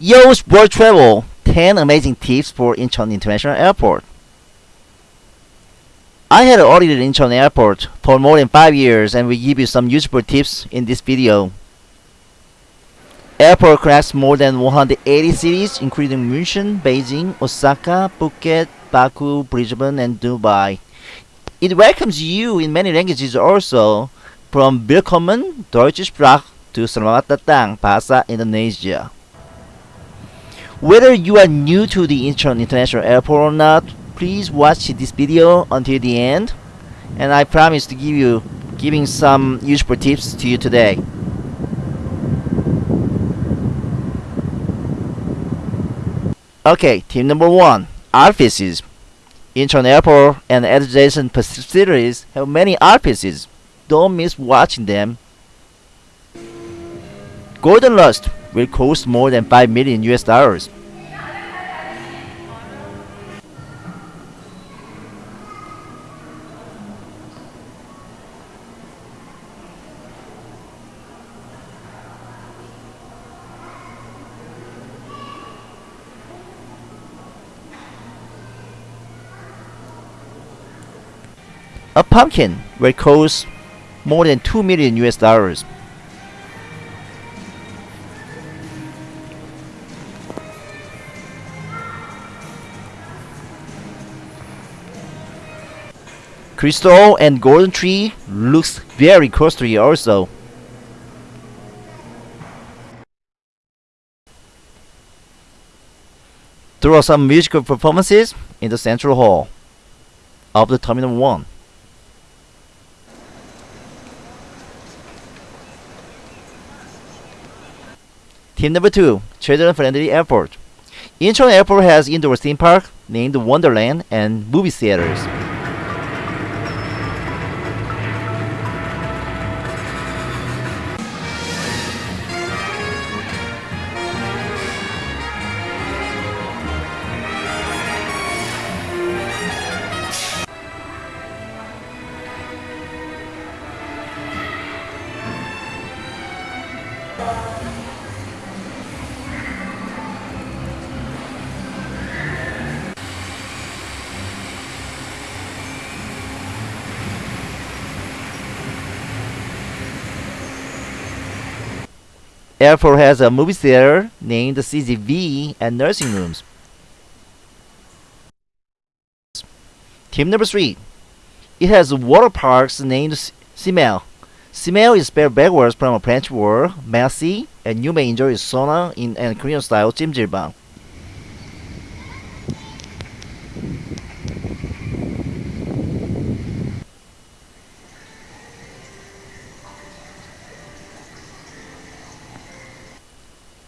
Yo's World Travel 10 amazing tips for Incheon International Airport. I had audited Incheon Airport for more than 5 years and will give you some useful tips in this video. Airport connects more than 180 cities including München, Beijing, Osaka, Phuket, Baku, Brisbane and Dubai. It welcomes you in many languages also from Willkommen, Deutsche Sprach to Selamat Datang, Bahasa Indonesia. Whether you are new to the Incheon International Airport or not, please watch this video until the end and I promise to give you giving some useful tips to you today. Okay, tip number one, offices. Incheon Airport and adjacent facilities have many offices. Don't miss watching them. Golden Lust will cost more than 5 million US dollars. A pumpkin will cost more than 2 million US dollars. Crystal and golden tree looks very costly also. There are some musical performances in the central hall of the Terminal 1. Team number 2. Children friendly airport. Incheon Airport has indoor theme park named Wonderland and movie theaters. Airport has a movie theater named CGV and nursing rooms. Team number 3. It has water parks named Cimer. Cimer is spelled backwards from a French word, merci, and you may enjoy sauna in a Korean style jjimjilbang.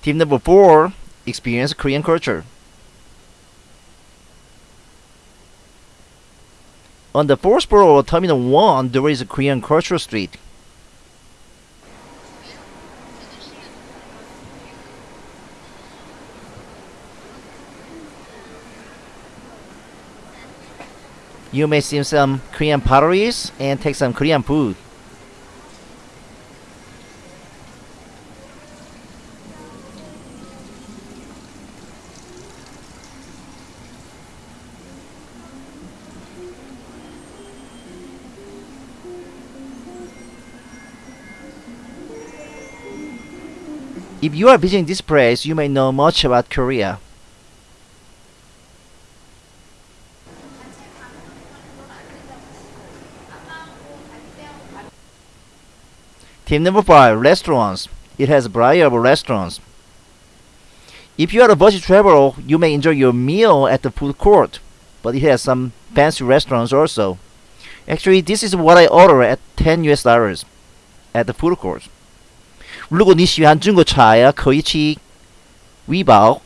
Tip number 4. Experience Korean culture. On the fourth floor of Terminal 1, there is a Korean cultural street. You may see some Korean potteries and take some Korean food. If you are visiting this place, you may know much about Korea. Tip number 5. Restaurants. It has a variety of restaurants. If you are a budget traveler, you may enjoy your meal at the food court, but it has some fancy restaurants also. Actually, this is what I ordered at 10 US dollars at the food court. 如果你喜欢中国菜啊，可以去维堡。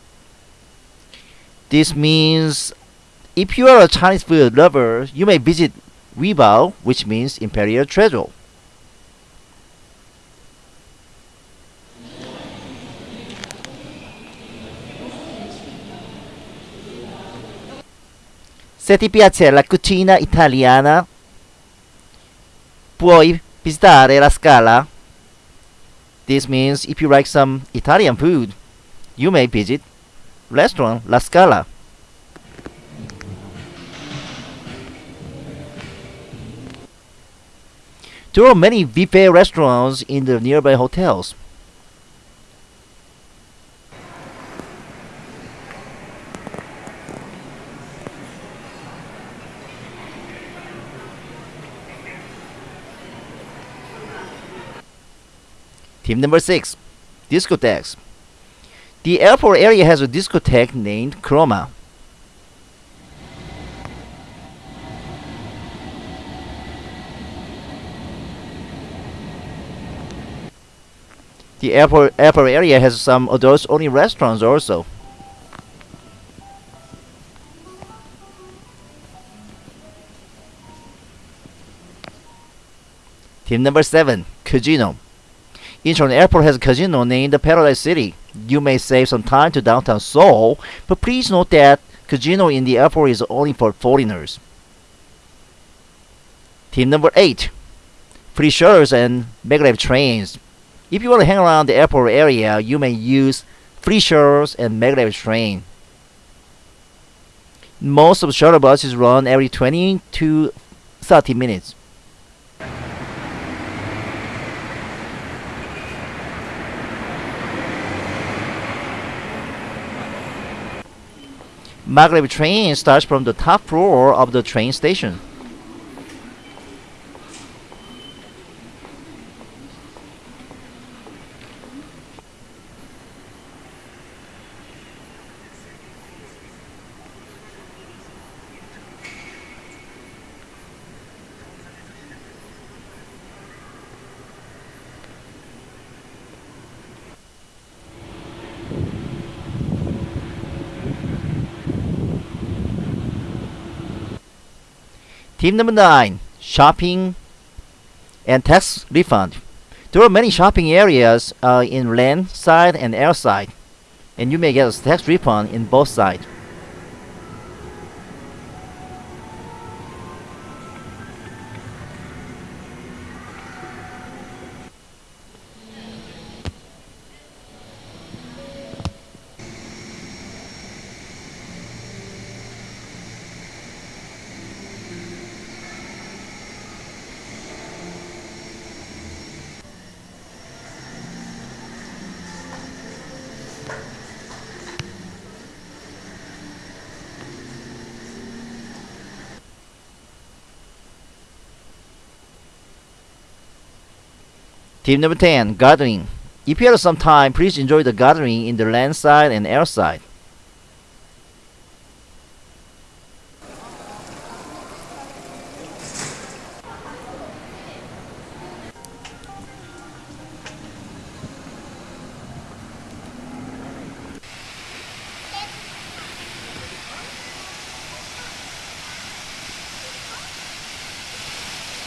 This means if you are a Chinese food lover, you may visit Weibao, which means Imperial Treasure. Se ti piace la cucina italiana, puoi visitare la Scala. This means if you like some Italian food, you may visit restaurant La Scala. There are many buffet restaurants in the nearby hotels. Tip number six, discotheques. The airport area has a discotheque named Chroma. The airport, airport area has some adults only restaurants also. Team number seven, casino. Incheon Airport has a casino named the Paradise City. You may save some time to downtown Seoul, but please note that casino in the airport is only for foreigners. Tip number eight, free shuttles and maglev trains. If you want to hang around the airport area, you may use free shuttles and maglev train. Most of shuttle buses run every 20 to 30 minutes. Maglev train starts from the top floor of the train station. Tip number nine, shopping and tax refund. There are many shopping areas uh, in land side and air side, and you may get a tax refund in both sides. Tip number 10, gardening. If you have some time, please enjoy the gardening in the land side and air side.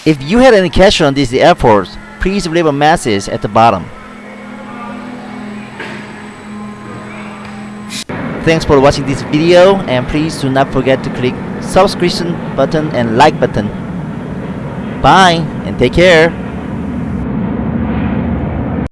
If you had any question on this airport, please leave a message at the bottom. Thanks for watching this video and please do not forget to click subscription button and like button. Bye and take care.